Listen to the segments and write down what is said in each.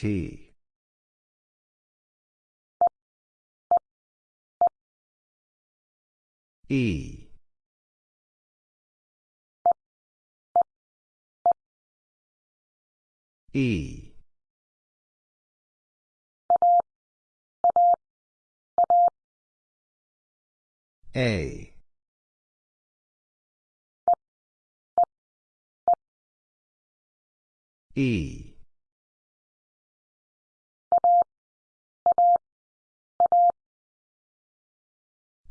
T. E. E. A. E.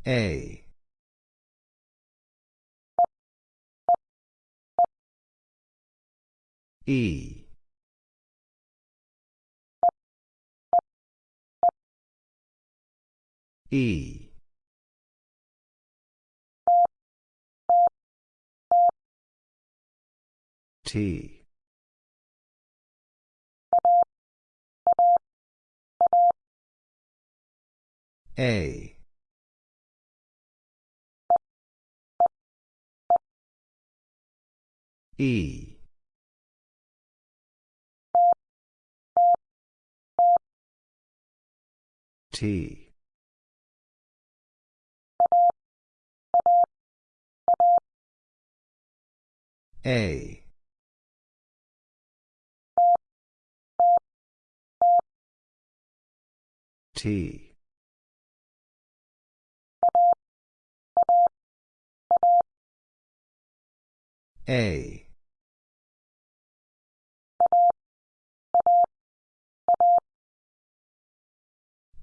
A. E. E. T. A. E. T. A. T. A.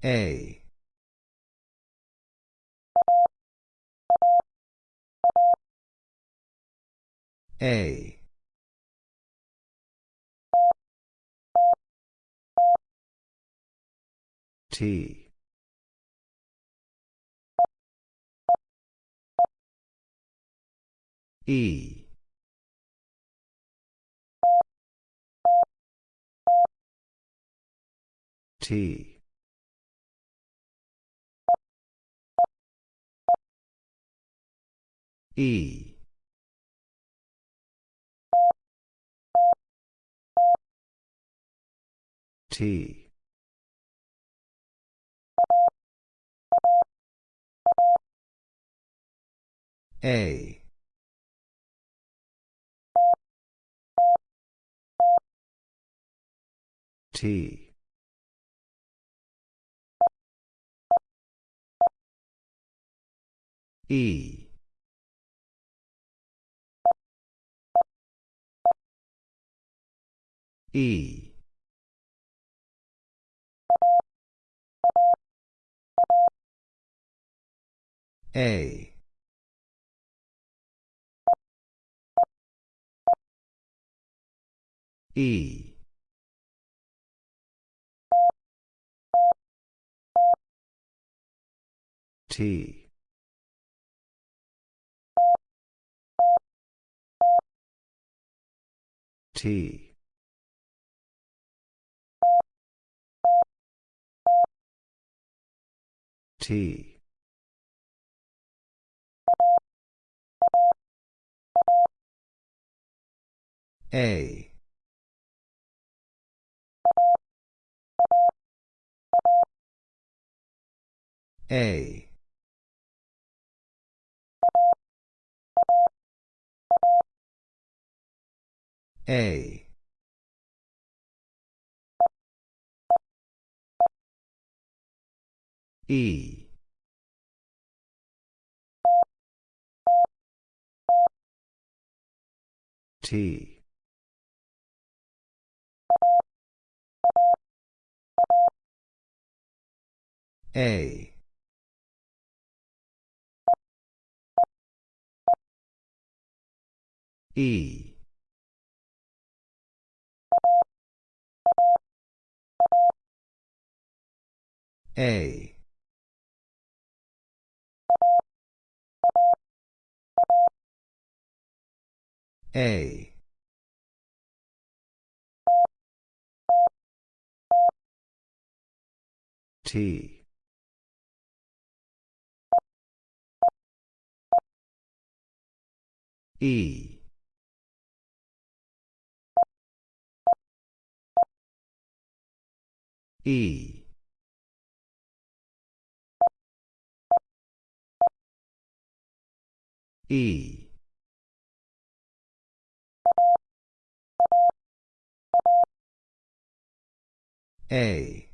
A. A. T. E. T. E. T. A. T. E. E. A. E. T. T. T. A. A. A. E. T. A. E. A. A. T. E. E. E. A.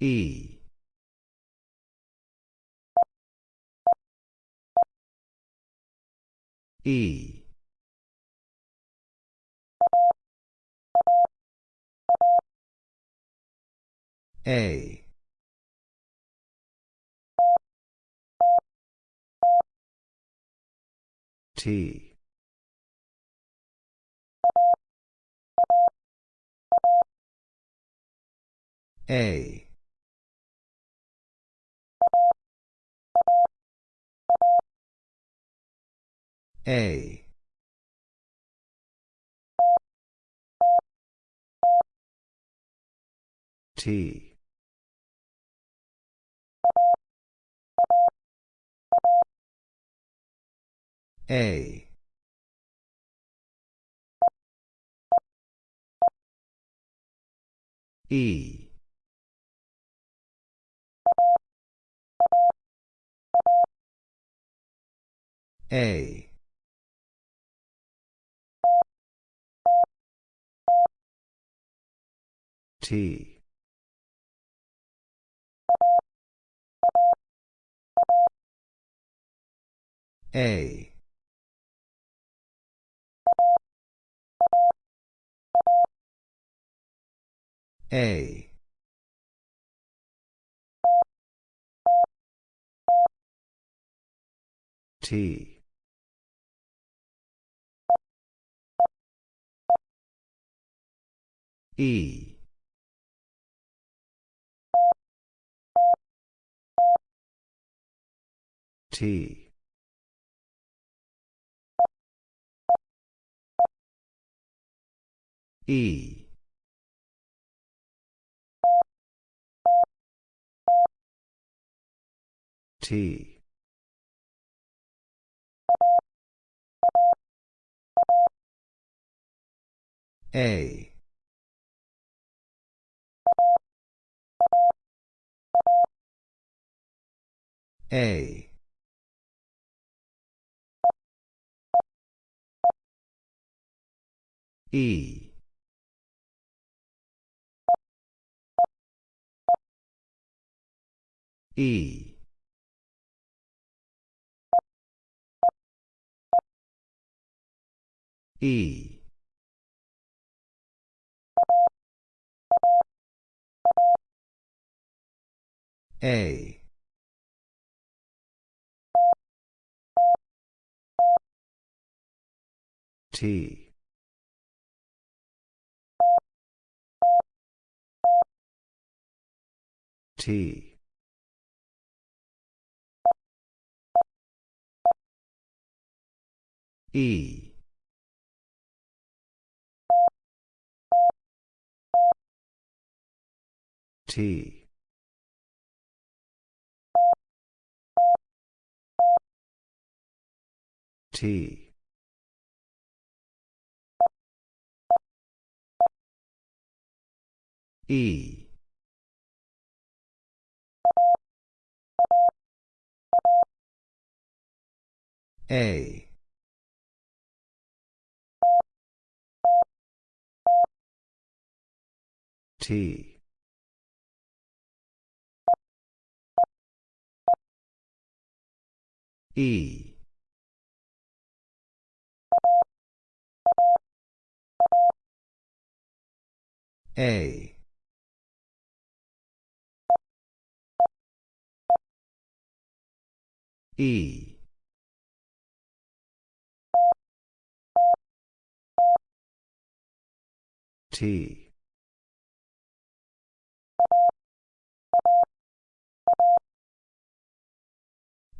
E. E. A. T. A. A. T. A. E. A. T. A. A. T. E. T. E. T. A. A. E. E. E. A. T. T. E. T. T. E. A. T. E. A. E. T.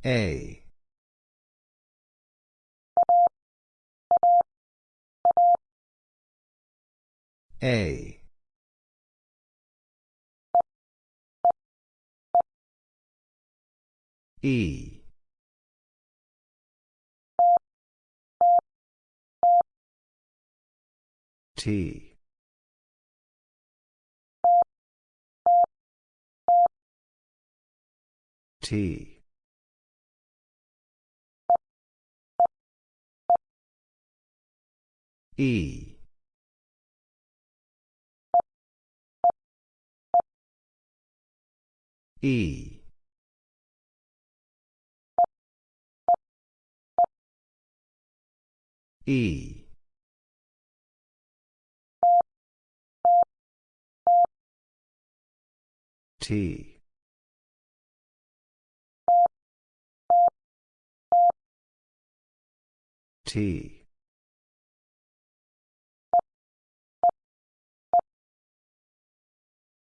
A. A. E. T. T. E. E. E. T. T.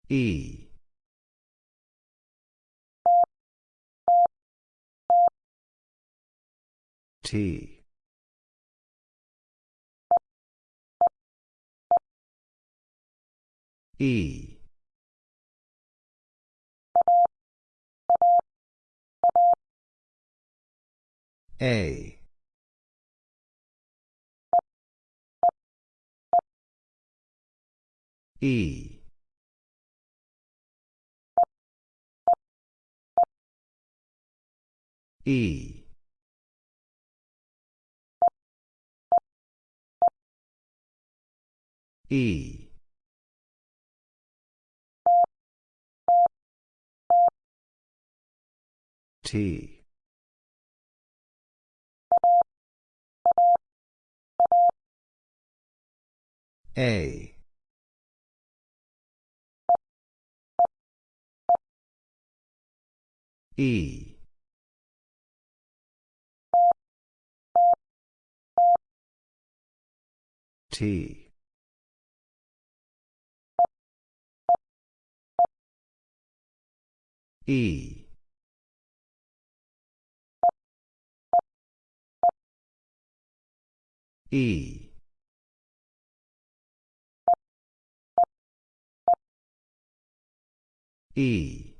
E. T. E. A. E. E. E. T. A. E. T. E. E. E.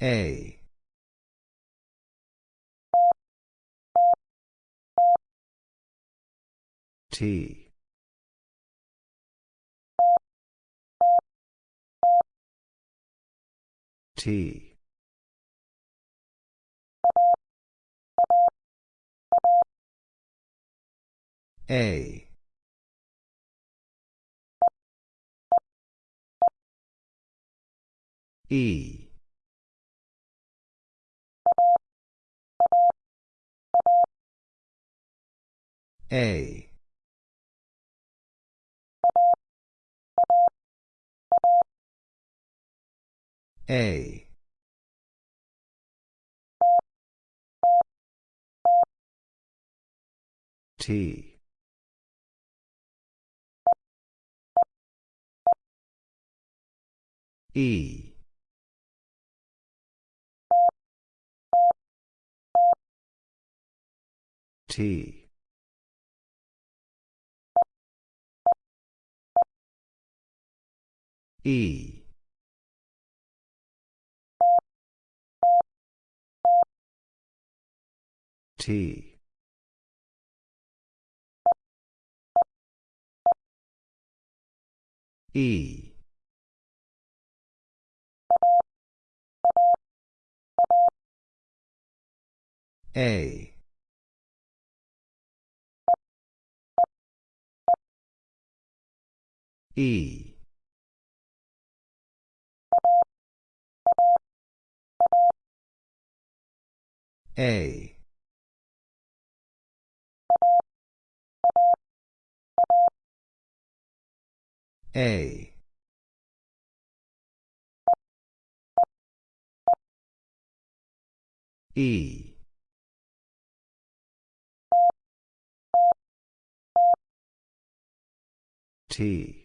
A. T. T. A. E. A. A. T. E. T. E. T. E. A. E. A. A. E. T.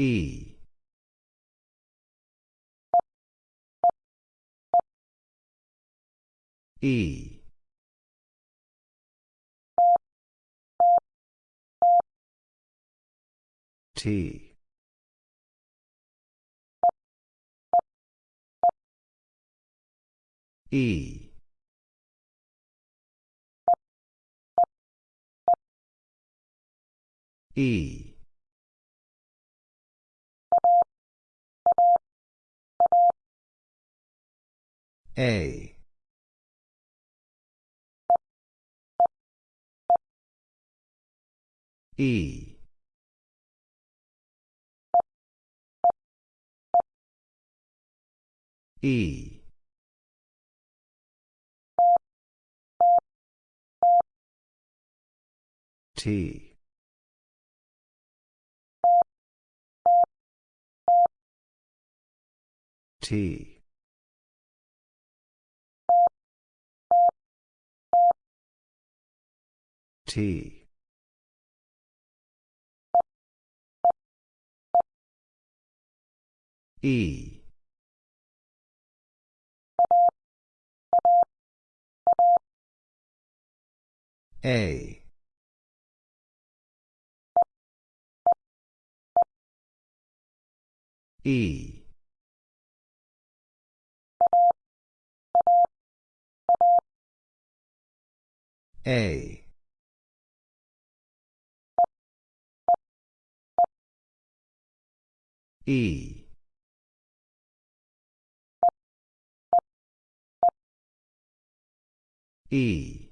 E. E. T. E. E. A. E. E. T. T. T. E. A. E. A. E. E.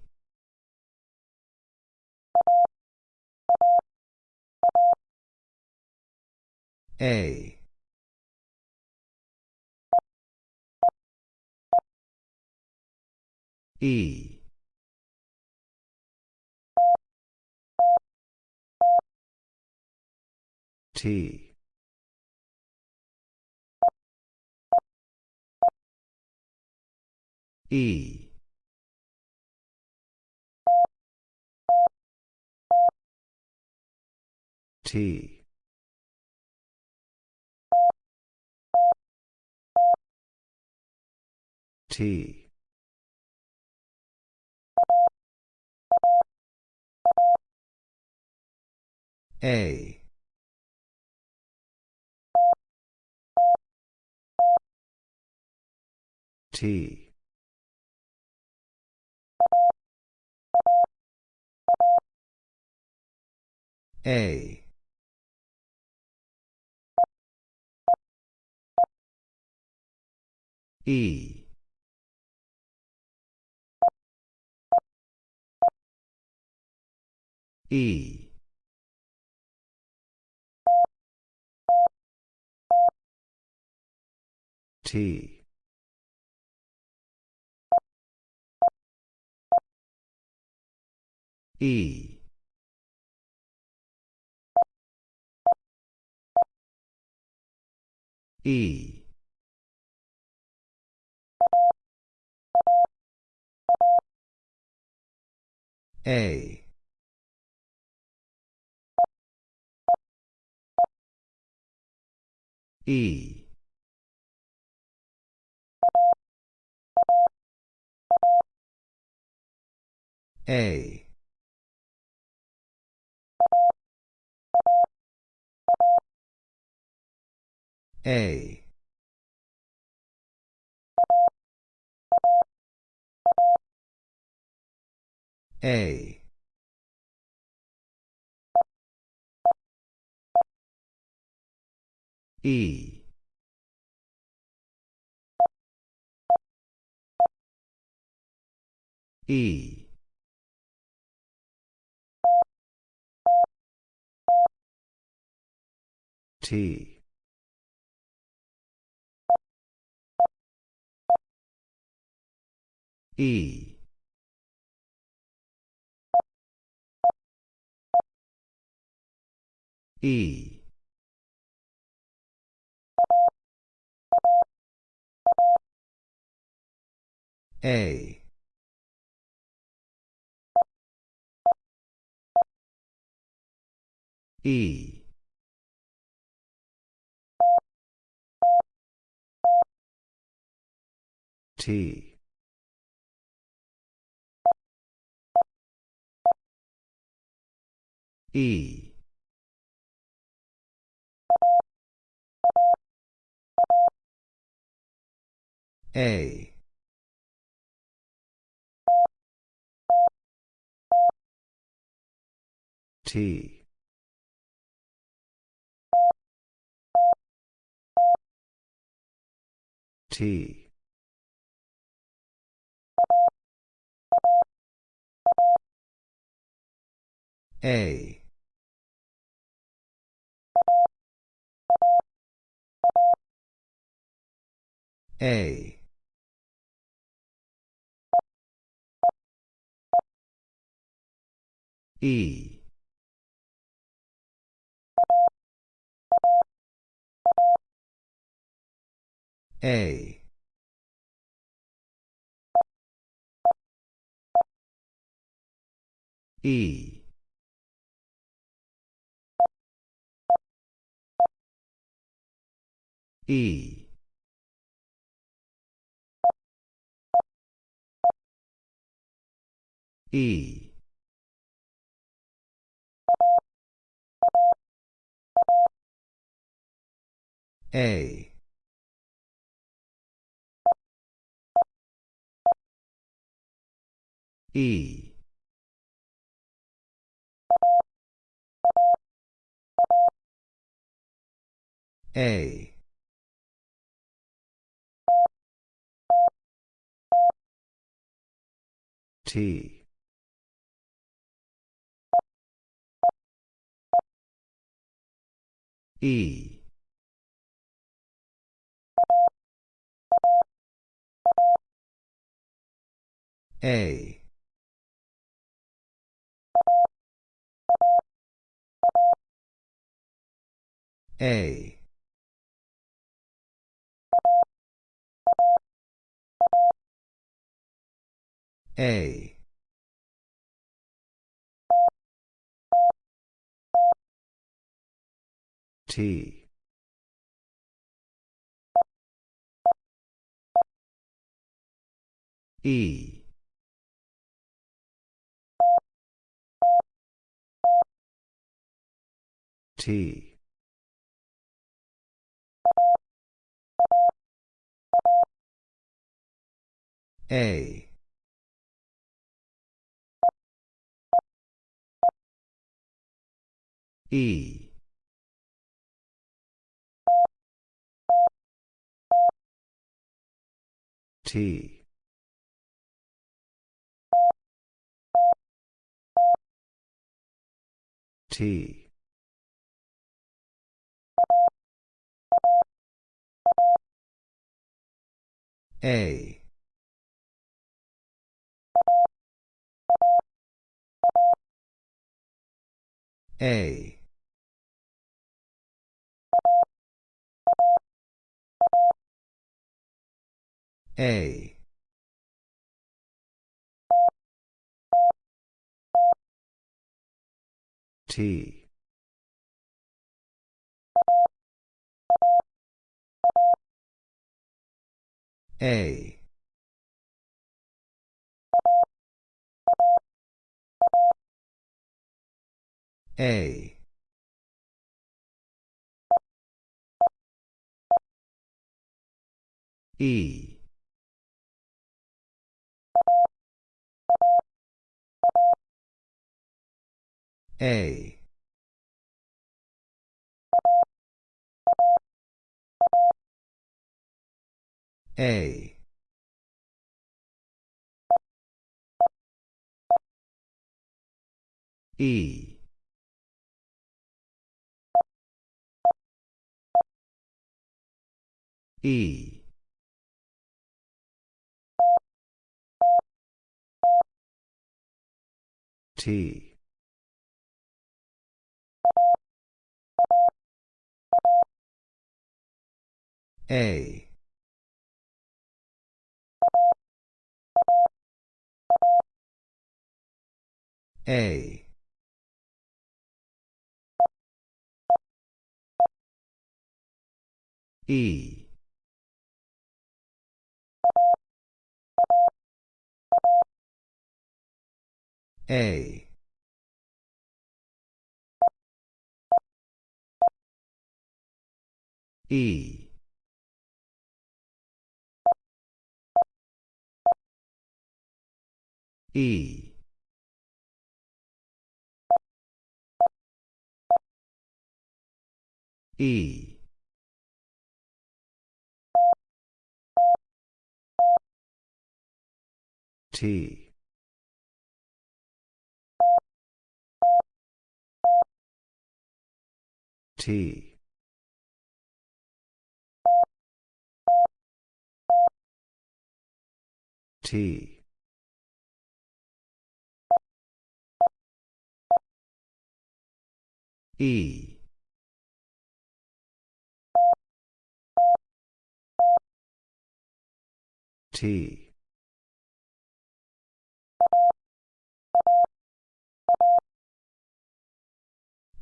A. E. T. E. T. T. A. T. A. E. E. T. E. E. A. E. A. A. A. E. E. T. E. E. A. E. T. E. A. T. T. A. A. E. A. E. E. E. A. E. A. T. E. A. A. A. T. E. T. A. E. T. T. A. A. A. T. A. A. E. A. A. E. E. T. A. A. E. A. E. E. E. T. T. T. E. T.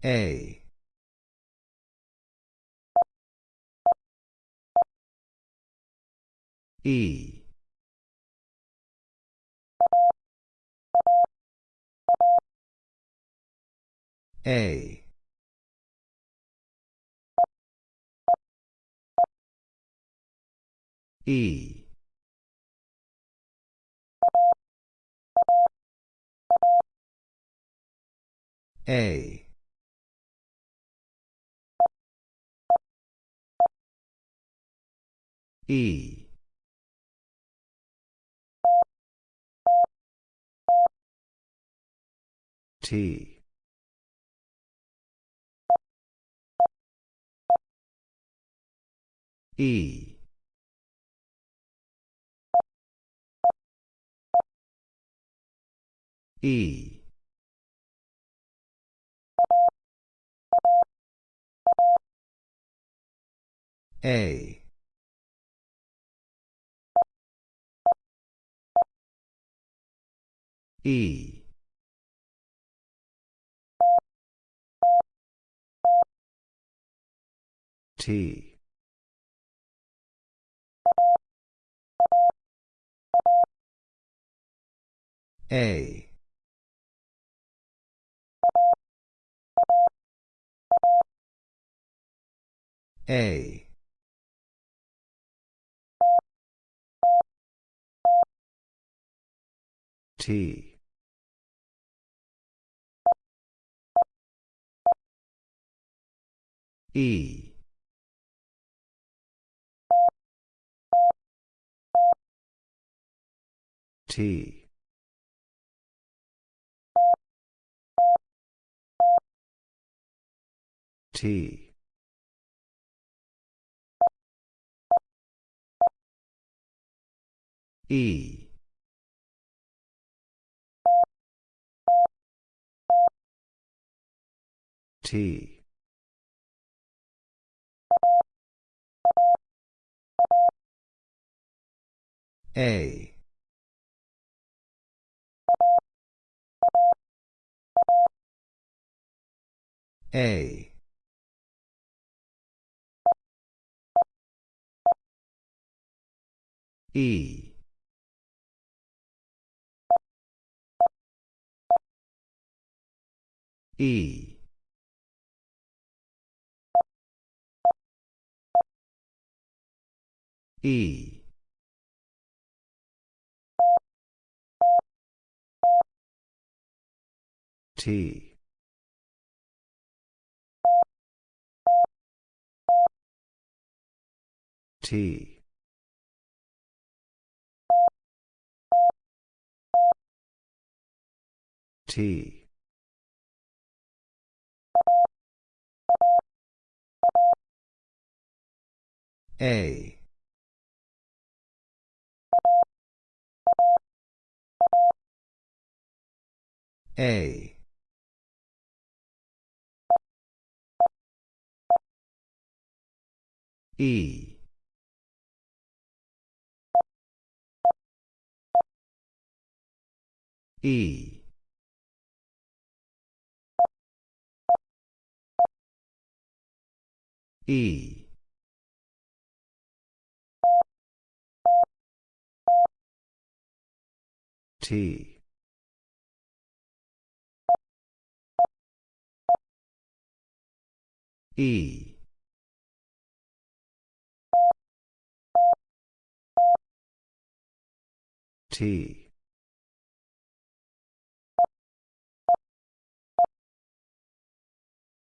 A. E. A. E. A. E. T. E. E. A. E. T. A. A. T. E. T. T. E. T. A. A. E. E. E. T. T. T. A. A. E. E. E. T. E. T.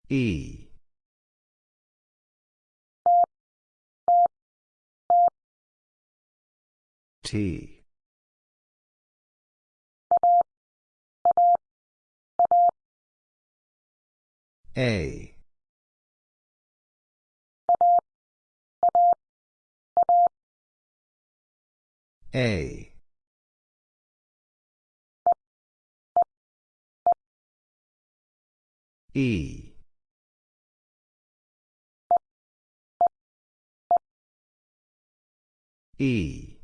E. T. A. A. E. E.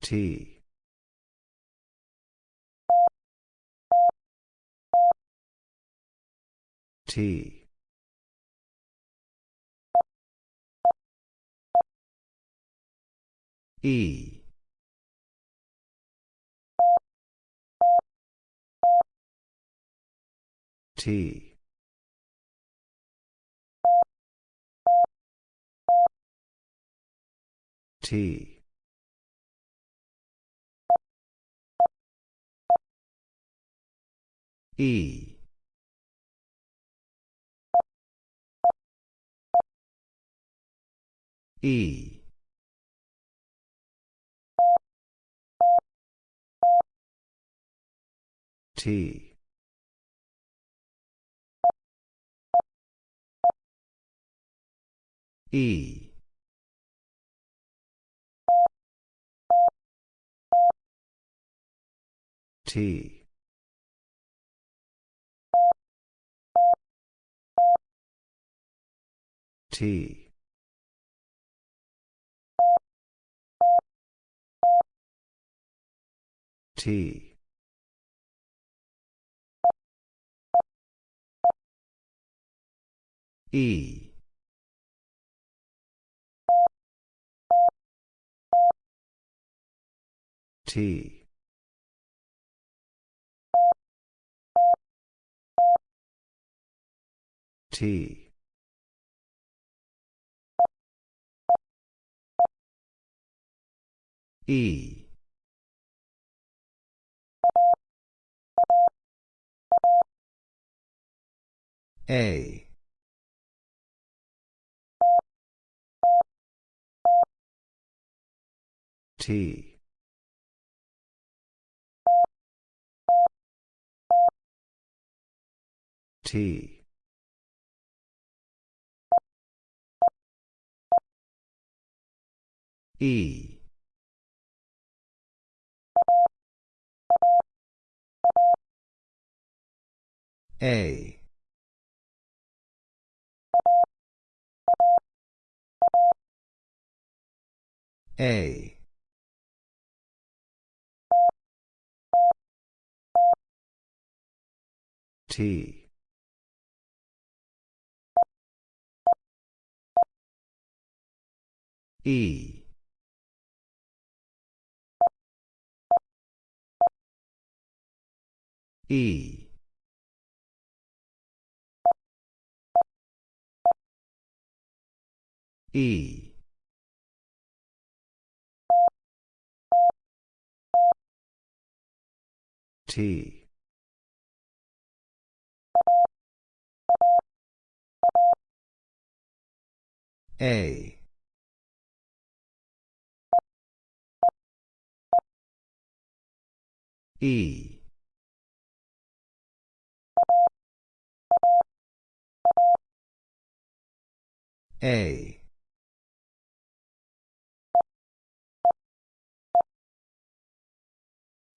T. T. E. T. T. E. E. T. E. T. T. T. E. T. T. E. A. T. T. E. A. A. T. E. E. E. T. A. E. A.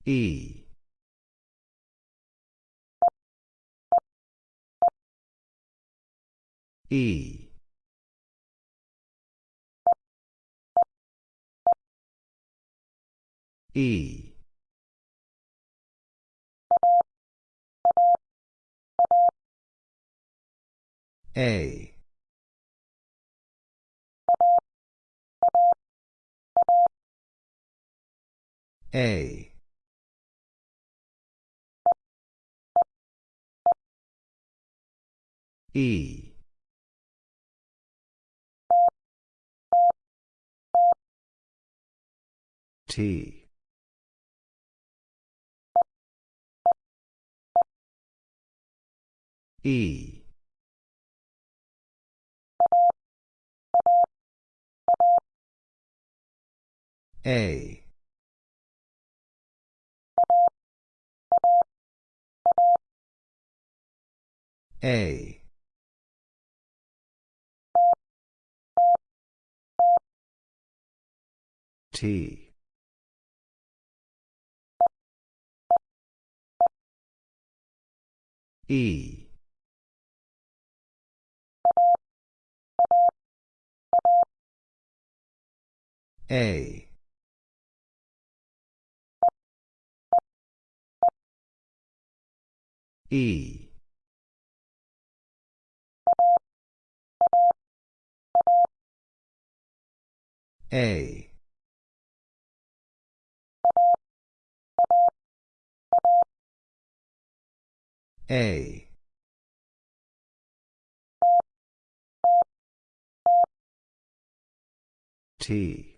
E. E. E. A. A. E. T. E. A. A. T. E. A. E. A. A. T.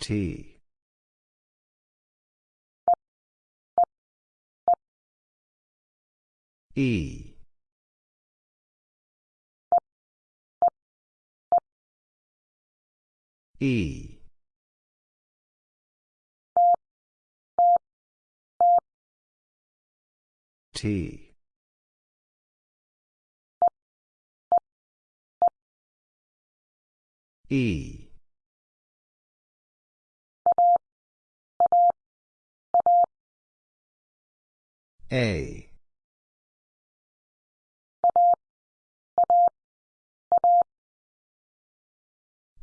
T. E. E. T. E. A.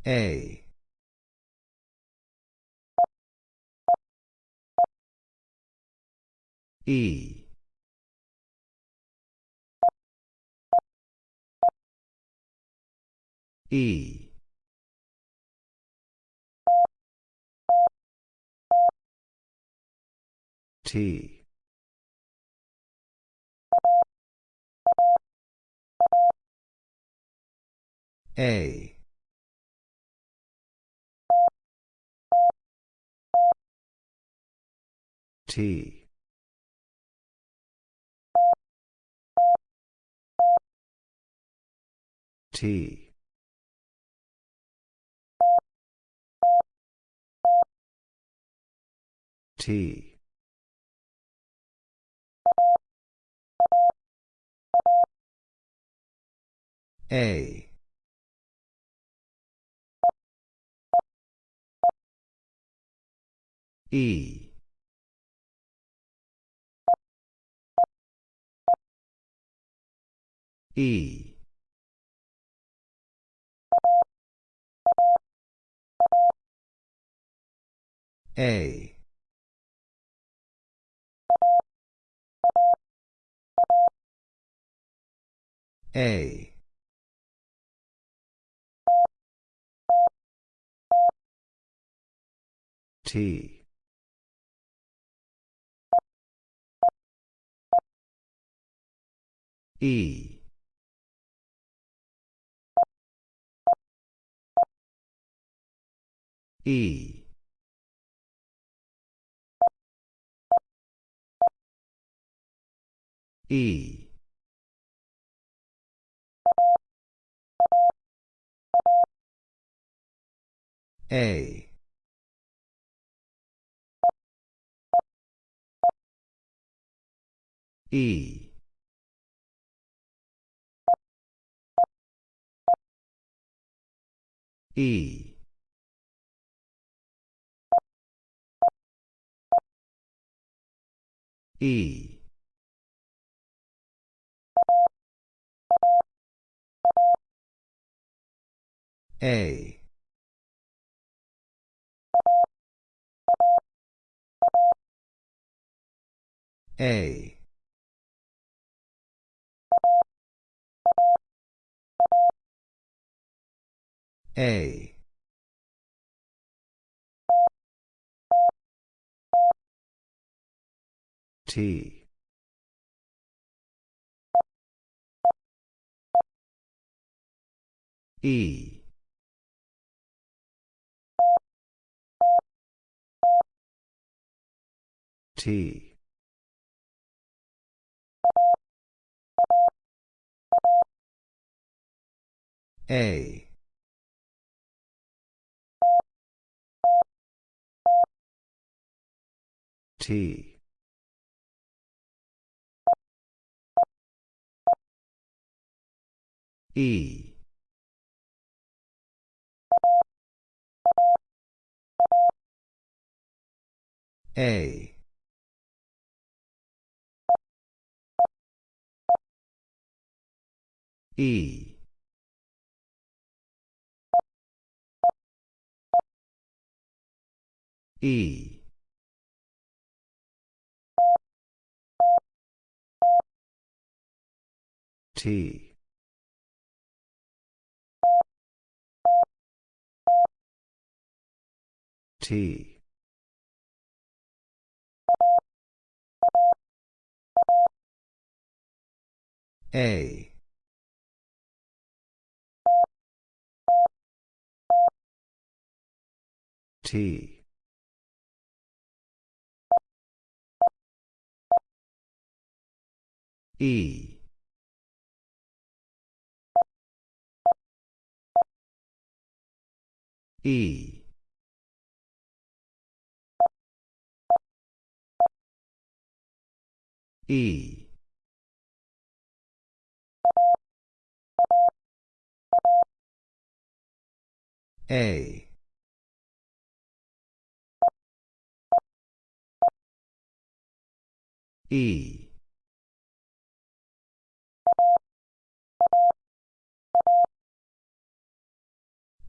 A. E. E. T. A. T. T. T. A. E. E. A. A. T. E. E. E. A. E. E. E. A. A. A. T. E. T. A. T. E. A. E. E. T. T. A. T. E. E. E. A. E.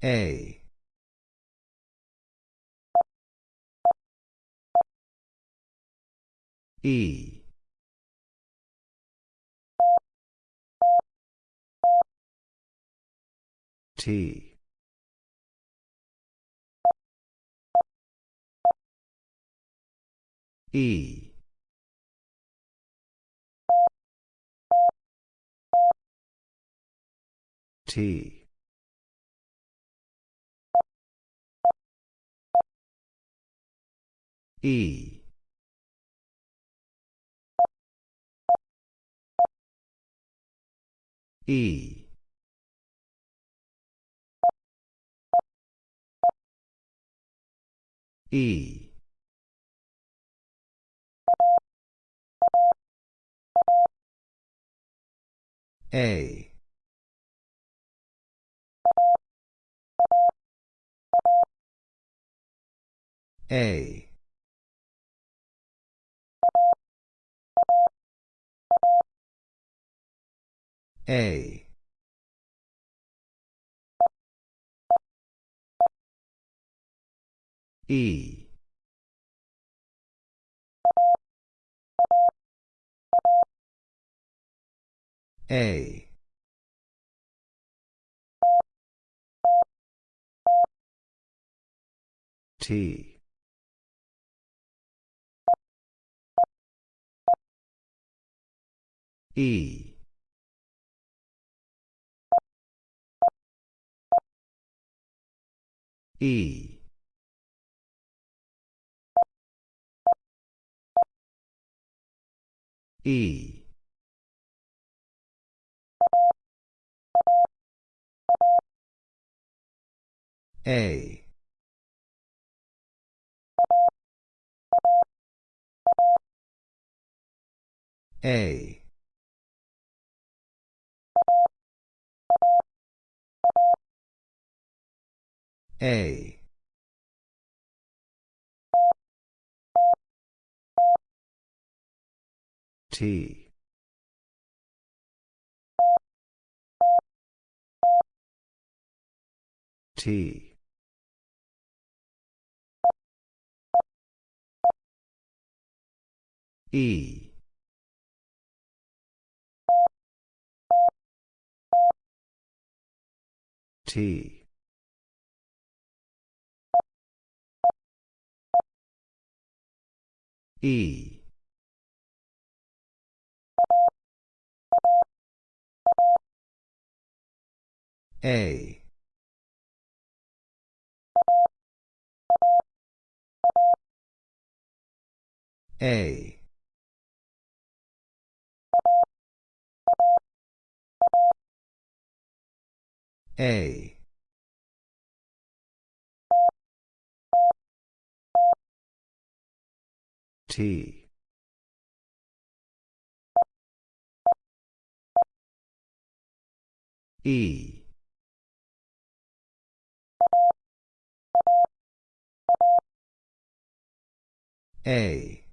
A. E. T. E. T. E. E. E. A. A. A. E. A. T. E. E. E. A. A. A. T. T. E. T. E. A. A. A. T. E. A.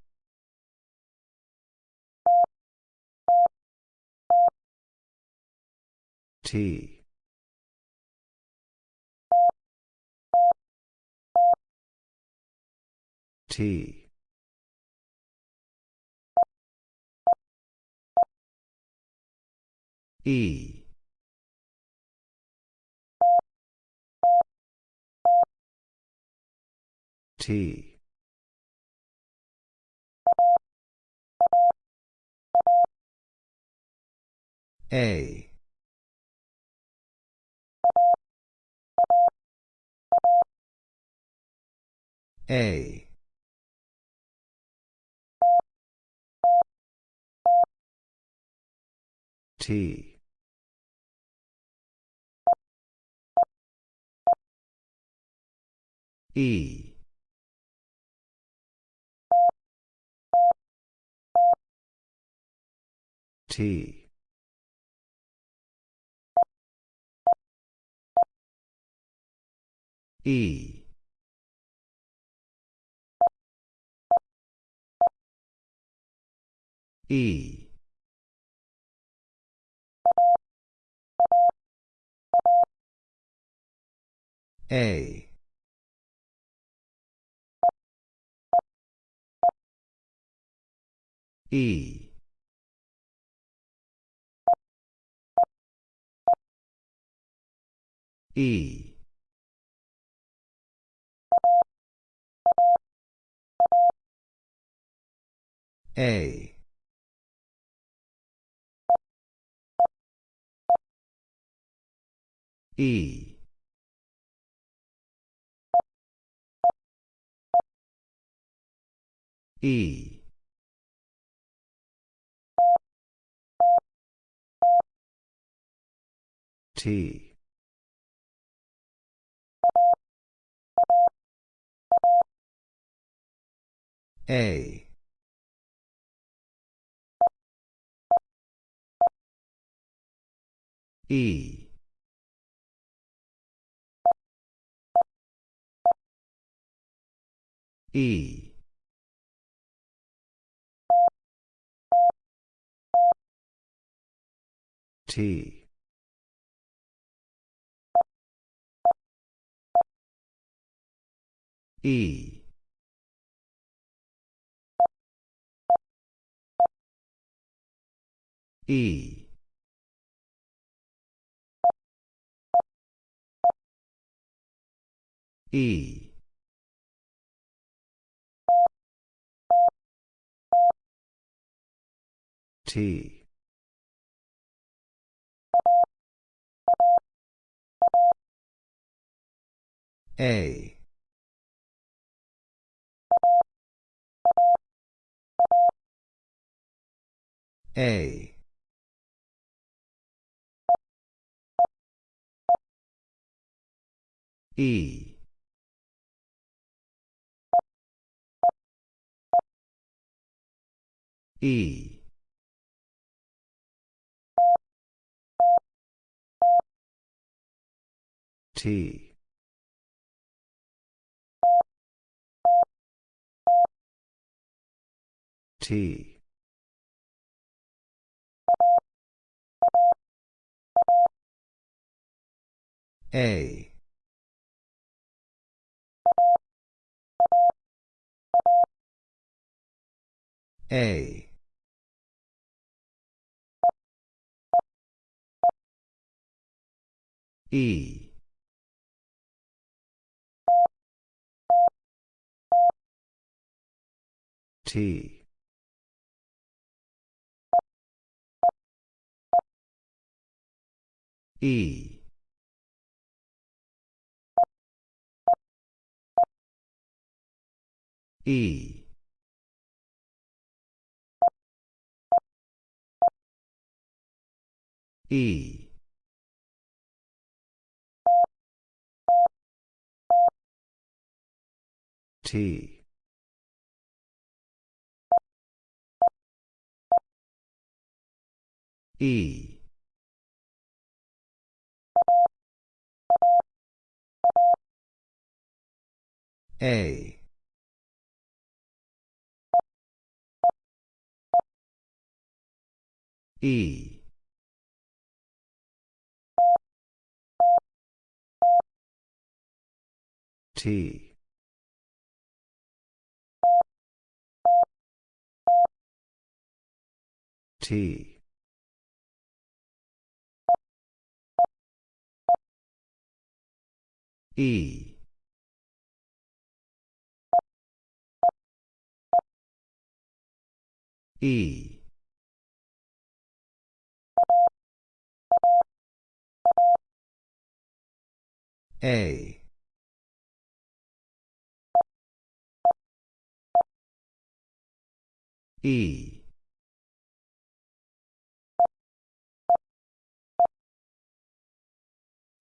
T. T. E. T. A. A. T. E. T. E. E. A. E. E. A. E. E. T. A. E. E. T. E. E. E. T. A. A. E. E. T. T. A. A. E. T. E. E. E. T. E. A. E. T. T. E. E. A. E.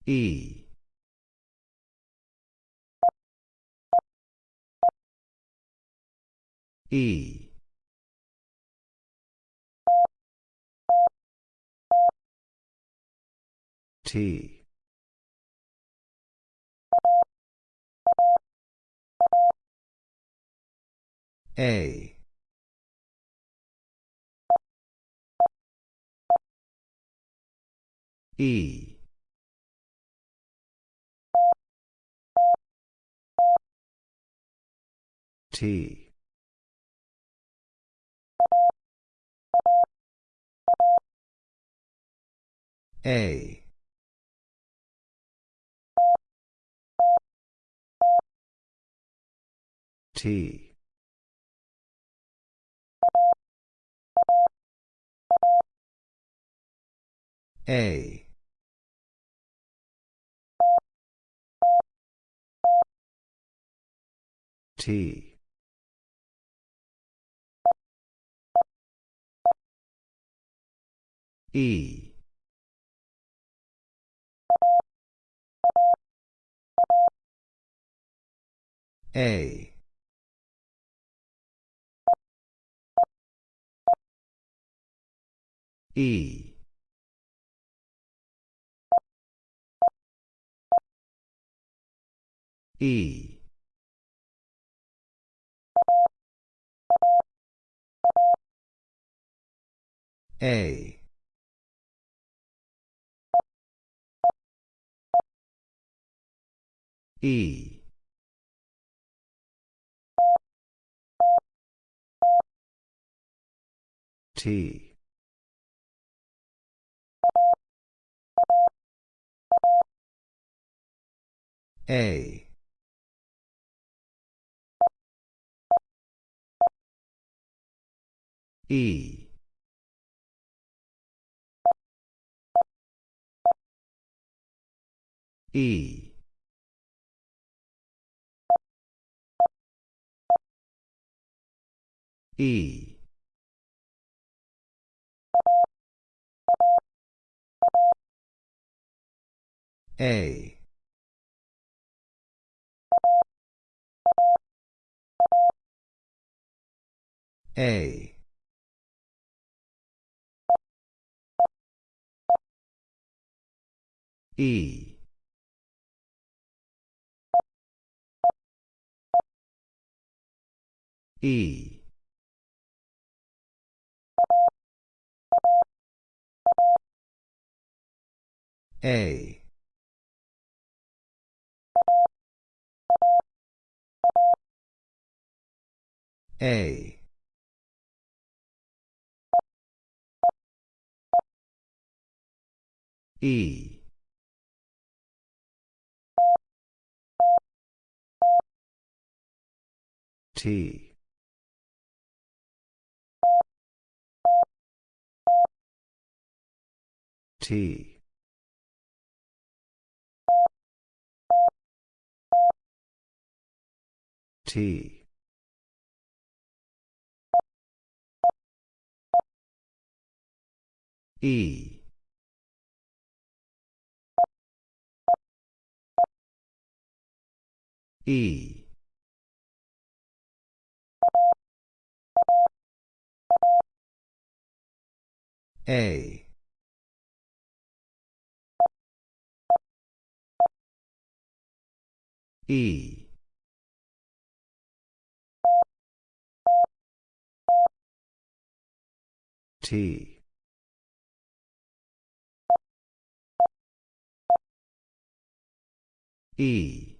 E. E. T. A. E. T. A. T. A. T. E. A. E. E. A. E. T. A. E. E. E. A. A. E. E. A. A. E. T. T. T. E. E. A. E. T. E.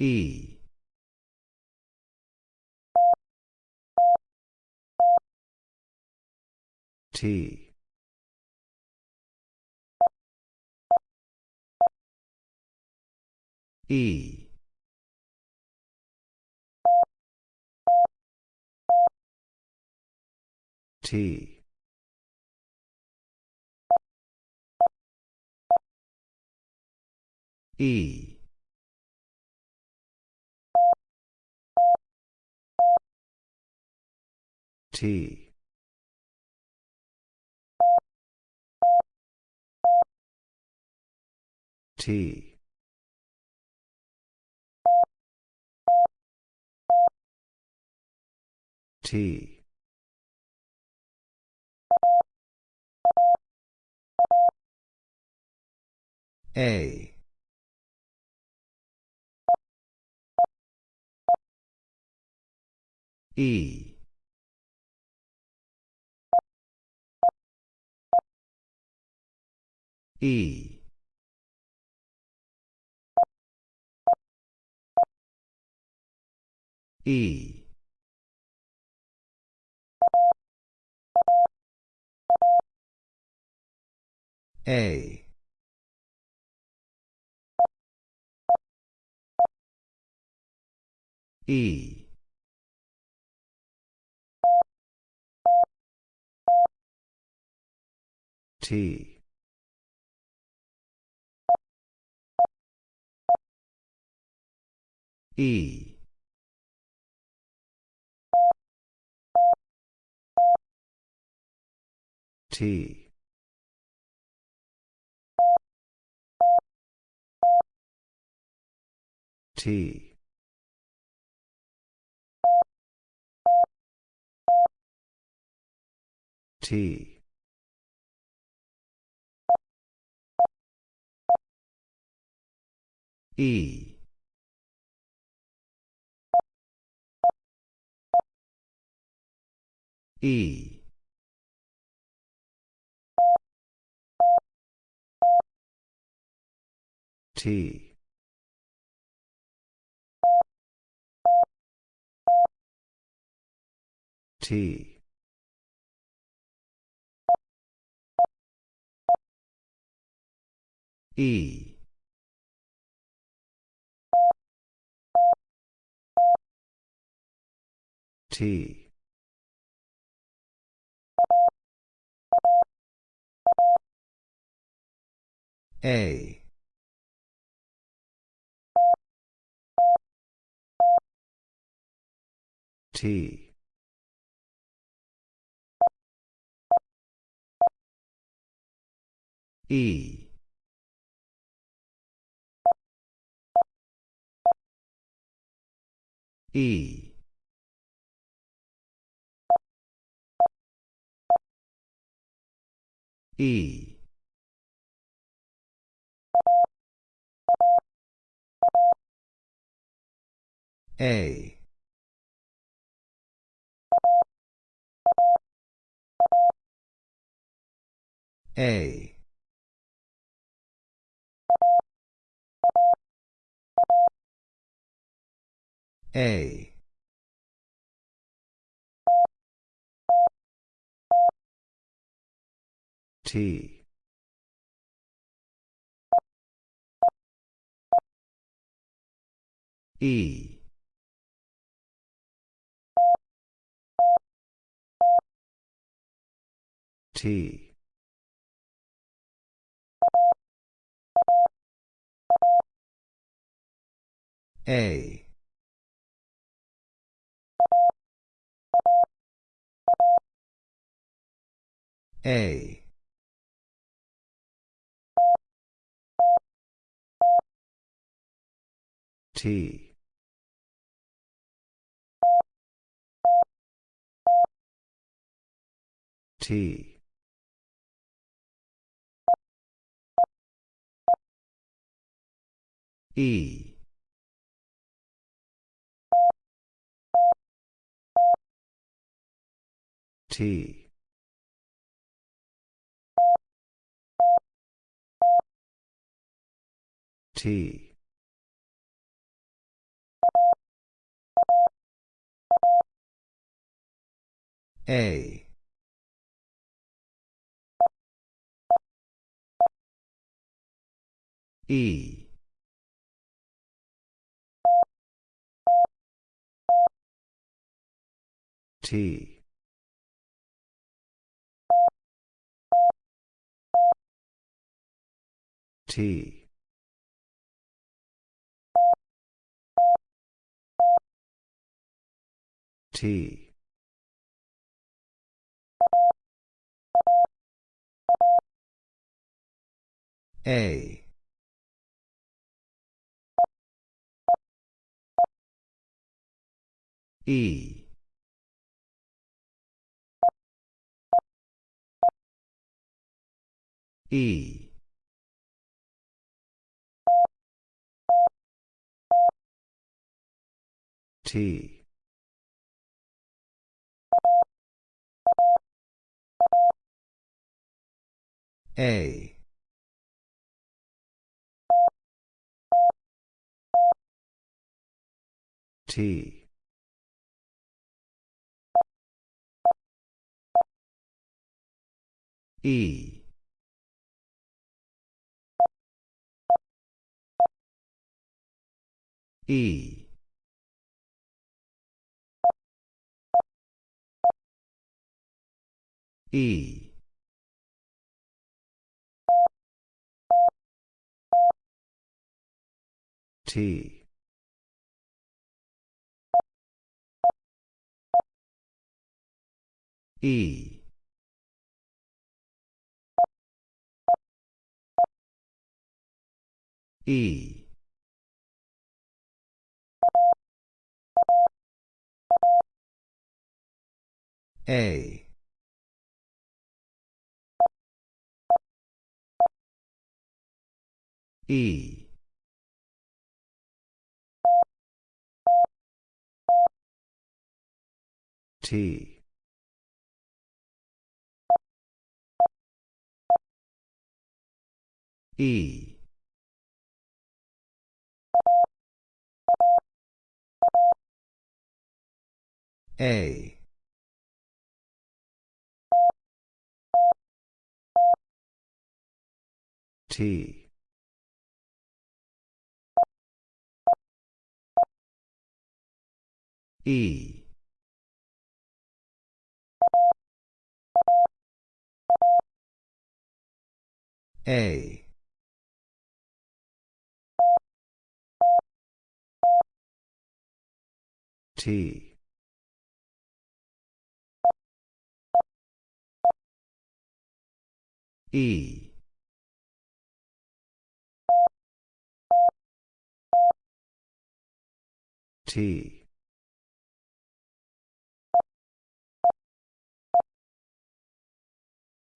E. T. E. T. E. T. T. T. A. E. E. E. A. E. T. E. T. T. T. E. E. T. T. E. T. A. T. E. E. E. A. A. A. T. E. T. A. A. T. T. E. T. T. A. E. T. T. T. A. E. E. T. A. T. E. E. E. T. E. E. A. E. T. E. A. T. E. A. T. E. T.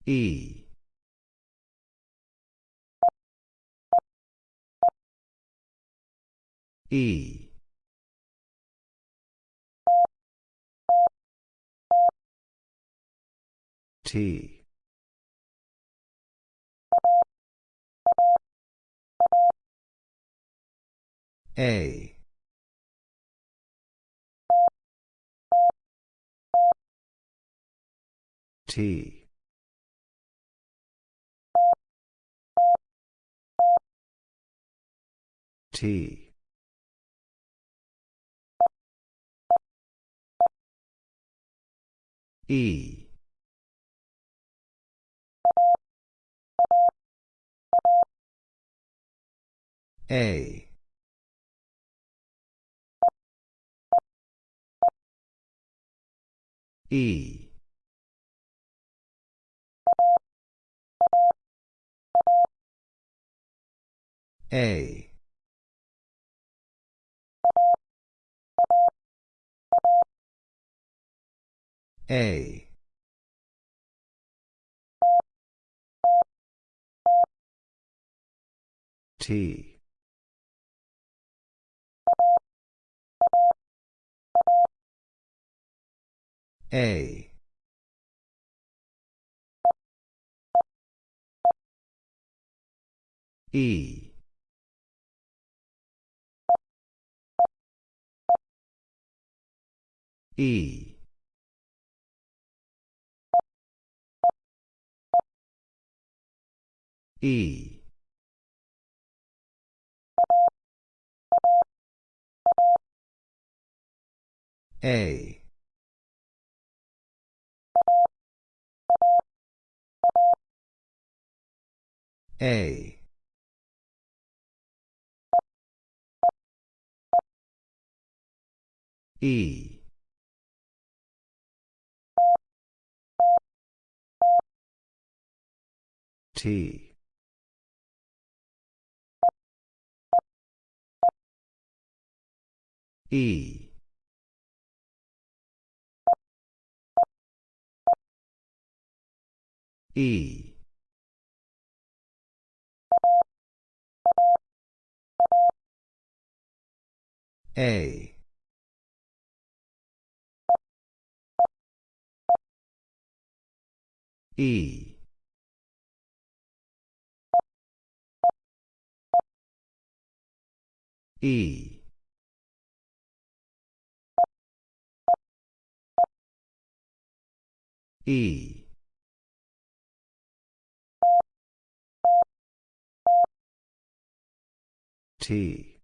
E. E. T. A. T. T. E. A. E. A. A. T. A. E. E. E. A. A. E. T. E. E. A. E. E. E. T.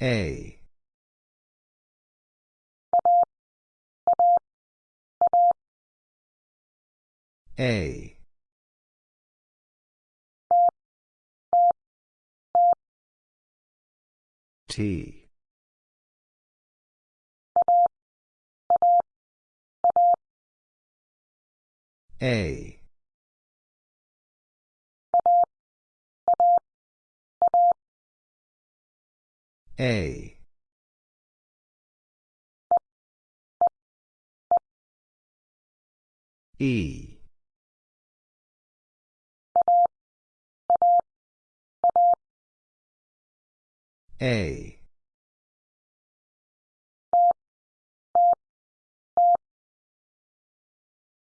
A. A. T. A. A. E. A.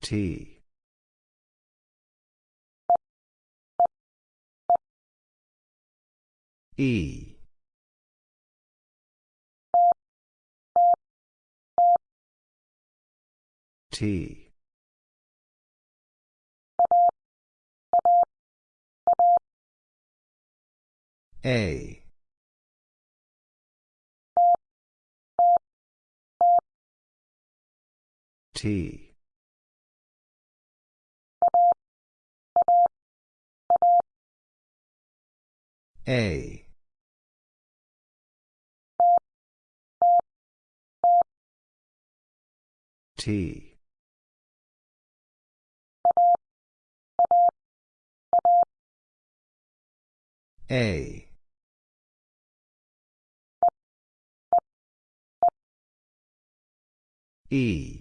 T. E. T. A. T. A. T. A. E.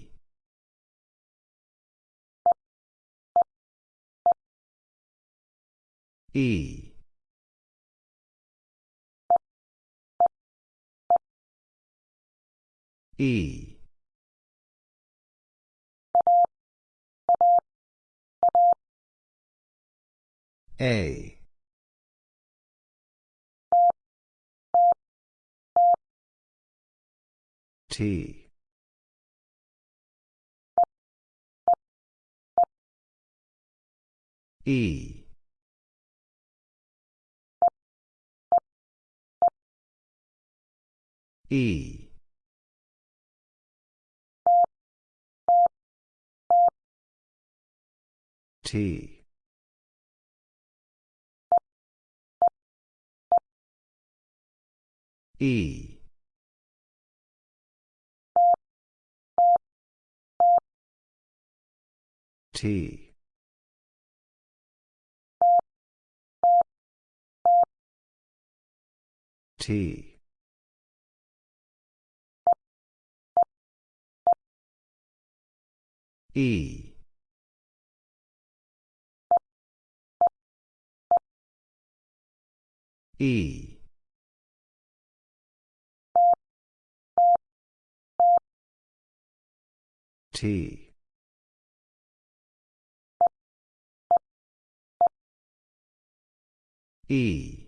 E. E. A. T. E. E. T. E. T. T. E. E. T. E.